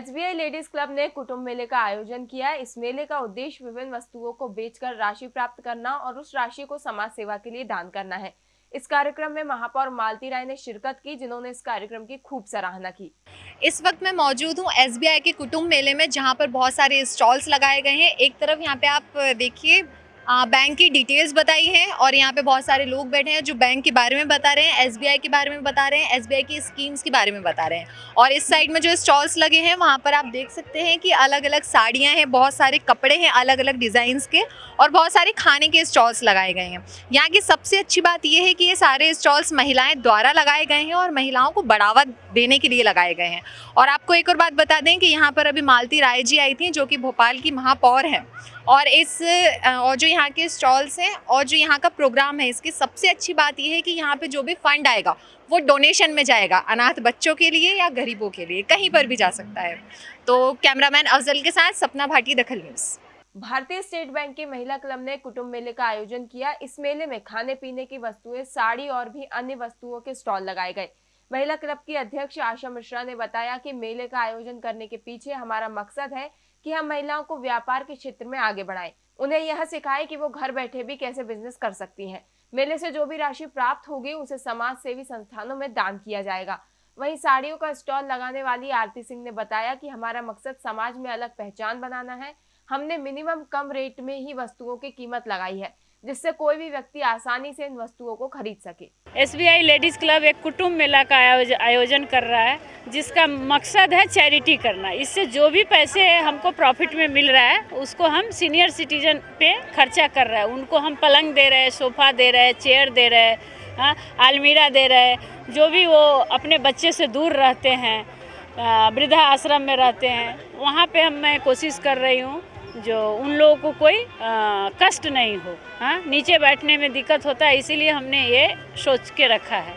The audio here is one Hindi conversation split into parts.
एसबीआई लेडीज़ क्लब ने कुटुंब मेले का आयोजन किया इस मेले का उद्देश्य विभिन्न वस्तुओं को बेचकर राशि प्राप्त करना और उस राशि को समाज सेवा के लिए दान करना है। इस कार्यक्रम में महापौर मालती राय ने शिरकत की, जिन्होंने इस कार्यक्रम की खूब सराहना की। इस वक्त मैं मौजूद हूँ एस के कुटुंब मेले में, जहाँ पर बहुत सारे स्टॉल्स लगाए गए हैं। एक तरफ़ यहाँ पे आप देखिए बैंक की डिटेल्स बताई है और यहाँ पे बहुत सारे लोग बैठे हैं जो बैंक के बारे में बता रहे हैं एसबीआई के बारे में बता रहे हैं एसबीआई की स्कीम्स के बारे में बता रहे हैं। और इस साइड में जो स्टॉल्स लगे हैं, वहाँ पर आप देख सकते हैं कि अलग अलग साड़ियाँ हैं, बहुत सारे कपड़े हैं अलग अलग डिज़ाइंस के और बहुत सारे खाने के स्टॉल्स लगाए गए हैं। यहाँ की सबसे अच्छी बात यह है कि ये सारे स्टॉल्स महिलाएँ द्वारा लगाए गए हैं और महिलाओं को बढ़ावा देने के लिए लगाए गए हैं। और आपको एक और बात बता दें कि यहाँ पर अभी मालती राय जी आई थी, जो कि भोपाल की महापौर हैं। और इस और जो यहाँ के स्टॉल्स हैं और जो यहाँ का प्रोग्राम है, इसकी सबसे अच्छी बात यह है कि यहाँ पे जो भी फंड आएगा, वो डोनेशन में जाएगा, अनाथ बच्चों के लिए या गरीबों के लिए, कहीं पर भी जा सकता है। तो कैमरामैन अफजल के साथ सपना भाटी, दखल न्यूज़। भारतीय स्टेट बैंक के महिला क्लब ने कुटुंब मेले का आयोजन किया। इस मेले में खाने पीने की वस्तुएँ, साड़ी और भी अन्य वस्तुओं के स्टॉल लगाए गए। महिला क्लब की अध्यक्ष आशा मिश्रा ने बताया कि मेले का आयोजन करने के पीछे हमारा मकसद है कि हम महिलाओं को व्यापार के क्षेत्र में आगे बढ़ाएँ। उन्हें यह सिखाएँ कि वो घर बैठे भी कैसे बिज़नेस कर सकती हैं। मेले से जो भी राशि प्राप्त होगी, उसे समाज सेवी संस्थानों में दान किया जाएगा। वहीं साड़ियों का स्टॉल लगाने वाली आरती सिंह ने बताया कि हमारा मकसद समाज में अलग पहचान बनाना है। हमने मिनिमम कम रेट में ही वस्तुओं की कीमत लगाई है। जिससे कोई भी व्यक्ति आसानी से इन वस्तुओं को खरीद सके। एसबीआई लेडीज़ क्लब एक कुटुंब मेला का आयोजन कर रहा है, जिसका मकसद है चैरिटी करना। इससे जो भी पैसे हमको प्रॉफिट में मिल रहा है, उसको हम सीनियर सिटीजन पे खर्चा कर रहा है। उनको हम पलंग दे रहे हैं, सोफ़ा दे रहे हैं, चेयर दे रहे हैं हाँ आलमीरा दे रहे हैं, जो भी वो अपने बच्चे से दूर रहते हैं वृद्धा आश्रम में रहते हैं, वहाँ पे हम मैं कोशिश कर रही हूँ जो उन लोगों को कोई कष्ट नहीं हो हाँ? नीचे बैठने में दिक्कत होता है, इसीलिए हमने ये सोच के रखा है।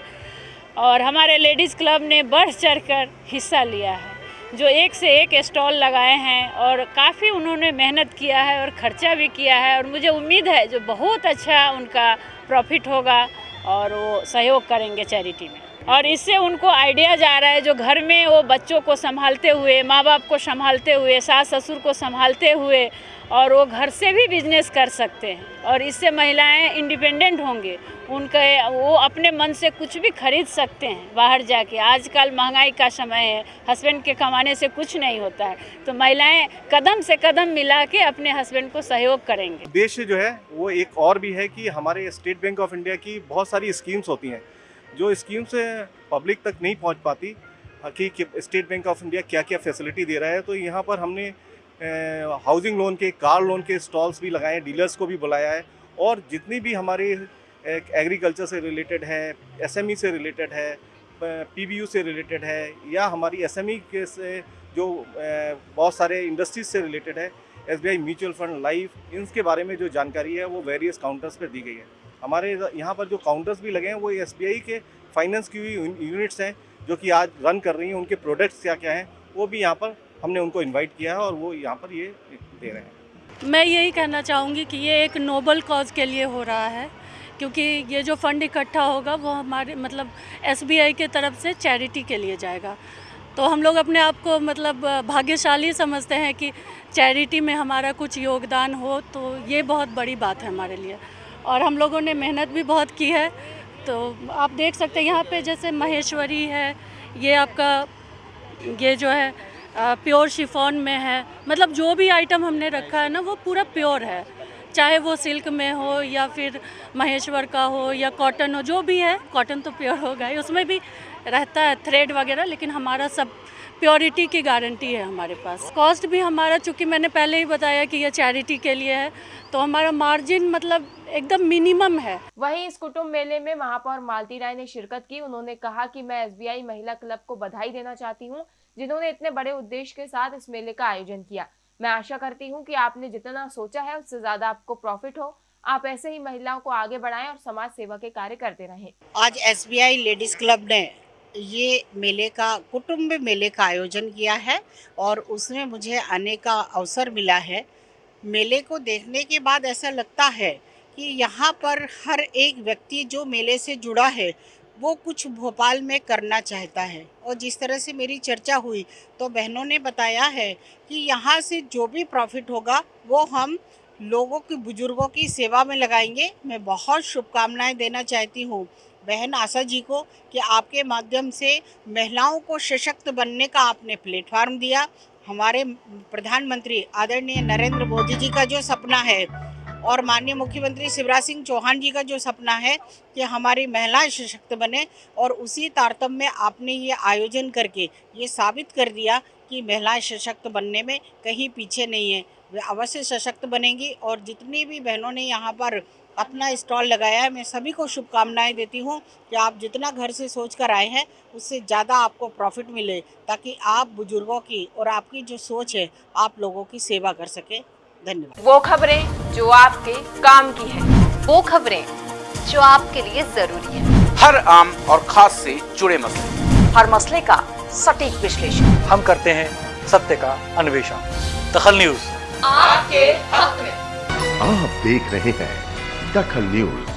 और हमारे लेडीज़ क्लब ने बढ़ चढ़ कर हिस्सा लिया है, जो एक से एक स्टॉल लगाए हैं और काफ़ी उन्होंने मेहनत किया है और ख़र्चा भी किया है और मुझे उम्मीद है जो बहुत अच्छा उनका प्रॉफिट होगा और वो सहयोग करेंगे चैरिटी में। और इससे उनको आइडिया जा रहा है जो घर में वो बच्चों को संभालते हुए माँ बाप को संभालते हुए सास ससुर को संभालते हुए और वो घर से भी बिज़नेस कर सकते हैं। और इससे महिलाएँ इंडिपेंडेंट होंगे। उनके, वो अपने मन से कुछ भी खरीद सकते हैं बाहर जाके। आजकल महँगाई का समय है हस्बैंड के कमाने से कुछ नहीं होता है। तो महिलाएँ कदम से कदम मिला के अपने हस्बैंड को सहयोग करेंगे। उद्देश्य जो है, वो एक और भी है कि हमारे स्टेट बैंक ऑफ़ इंडिया की बहुत सारी स्कीम्स होती हैं। जो स्कीम से पब्लिक तक नहीं पहुँच पाती कि स्टेट बैंक ऑफ़ इंडिया क्या क्या फैसिलिटी दे रहा है तो यहाँ पर हमने हाउसिंग लोन के, कार लोन के स्टॉल्स भी लगाए हैं डीलर्स को भी बुलाया है, और जितनी भी हमारी एग्रीकल्चर से रिलेटेड है एसएमई से रिलेटेड है पीबीयू से रिलेटेड है, या हमारी एसएमई के से जो बहुत सारे इंडस्ट्रीज़ से रिलेटेड है एसबीआई म्यूचुअल फंड लाइफ इनके बारे में जो जानकारी है, वो वेरियस काउंटर्स पर दी गई है। हमारे यहाँ पर जो काउंटर्स भी लगे हैं, वो एसबीआई के फाइनेंस की हुई यूनिट्स हैं, जो कि आज रन कर रही हैं, उनके प्रोडक्ट्स क्या क्या हैं, वो भी यहाँ पर हमने उनको इन्वाइट किया है और वो यहाँ पर ये दे रहे हैं। मैं यही कहना चाहूँगी कि ये एक नोबल कॉज के लिए हो रहा है, क्योंकि ये जो फंड इकट्ठा होगा, वो हमारे मतलब एसबीआई के तरफ़ से चैरिटी के लिए जाएगा। तो हम लोग अपने आप को मतलब भाग्यशाली समझते हैं कि चैरिटी में हमारा कुछ योगदान हो तो ये बहुत बड़ी बात है हमारे लिए। और हम लोगों ने मेहनत भी बहुत की है। तो आप देख सकते हैं यहाँ पे जैसे महेश्वरी है, ये आपका, ये जो है प्योर शिफॉन में है। मतलब जो भी आइटम हमने रखा है ना, वो पूरा प्योर है। चाहे वो सिल्क में हो या फिर महेश्वर का हो या कॉटन हो, जो भी है, कॉटन तो प्योर होगा ही। उसमें भी रहता है थ्रेड वगैरह लेकिन हमारा सब प्योरिटी की गारंटी है हमारे पास। कॉस्ट भी हमारा चूँकि मैंने पहले ही बताया कि यह चैरिटी के लिए है तो हमारा मार्जिन मतलब एकदम मिनिमम है। वहीं इस कुटुंब मेले में महापौर मालती राय ने शिरकत की। उन्होंने कहा कि मैं एसबीआई महिला क्लब को बधाई देना चाहती हूँ जिन्होंने इतने बड़े उद्देश्य के साथ इस मेले का आयोजन किया। मैं आशा करती हूँ कि आपने जितना सोचा है उससे ज़्यादा आपको प्रॉफिट हो। आप ऐसे ही महिलाओं को आगे बढ़ाएँ और समाज सेवा के कार्य करते रहें। आज एसबीआई लेडीज़ क्लब ने ये मेले का, कुटुंब मेले का आयोजन किया है और उसमें मुझे आने का अवसर मिला है। मेले को देखने के बाद ऐसा लगता है कि यहाँ पर हर एक व्यक्ति जो मेले से जुड़ा है, वो कुछ भोपाल में करना चाहता है। और जिस तरह से मेरी चर्चा हुई तो बहनों ने बताया है कि यहाँ से जो भी प्रॉफिट होगा, वो हम लोगों की, बुज़ुर्गों की सेवा में लगाएँगे। मैं बहुत शुभकामनाएँ देना चाहती हूँ। बहन आशा जी को कि आपके माध्यम से महिलाओं को सशक्त बनने का आपने प्लेटफार्म दिया। हमारे प्रधानमंत्री आदरणीय नरेंद्र मोदी जी का जो सपना है और माननीय मुख्यमंत्री शिवराज सिंह चौहान जी का जो सपना है कि हमारी महिलाएँ सशक्त बने और उसी तारतम्य में आपने ये आयोजन करके ये साबित कर दिया कि महिलाएँ सशक्त बनने में कहीं पीछे नहीं है। वे अवश्य सशक्त बनेंगी और जितनी भी बहनों ने यहाँ पर अपना स्टॉल लगाया है, मैं सभी को शुभकामनाएँ देती हूँ कि आप जितना घर से सोच कर आए हैं, उससे ज़्यादा आपको प्रॉफिट मिले ताकि आप बुज़ुर्गों की और आपकी जो सोच है, आप लोगों की सेवा कर सके। धन्यवाद। वो खबरें जो आपके काम की है। वो खबरें जो आपके लिए ज़रूरी है। हर आम और खास से जुड़े मसले। हर मसले का सटीक विश्लेषण। हम करते हैं सत्य का अन्वेषण। दखल न्यूज़। आपके हक में। आप देख रहे हैं दखल न्यूज़।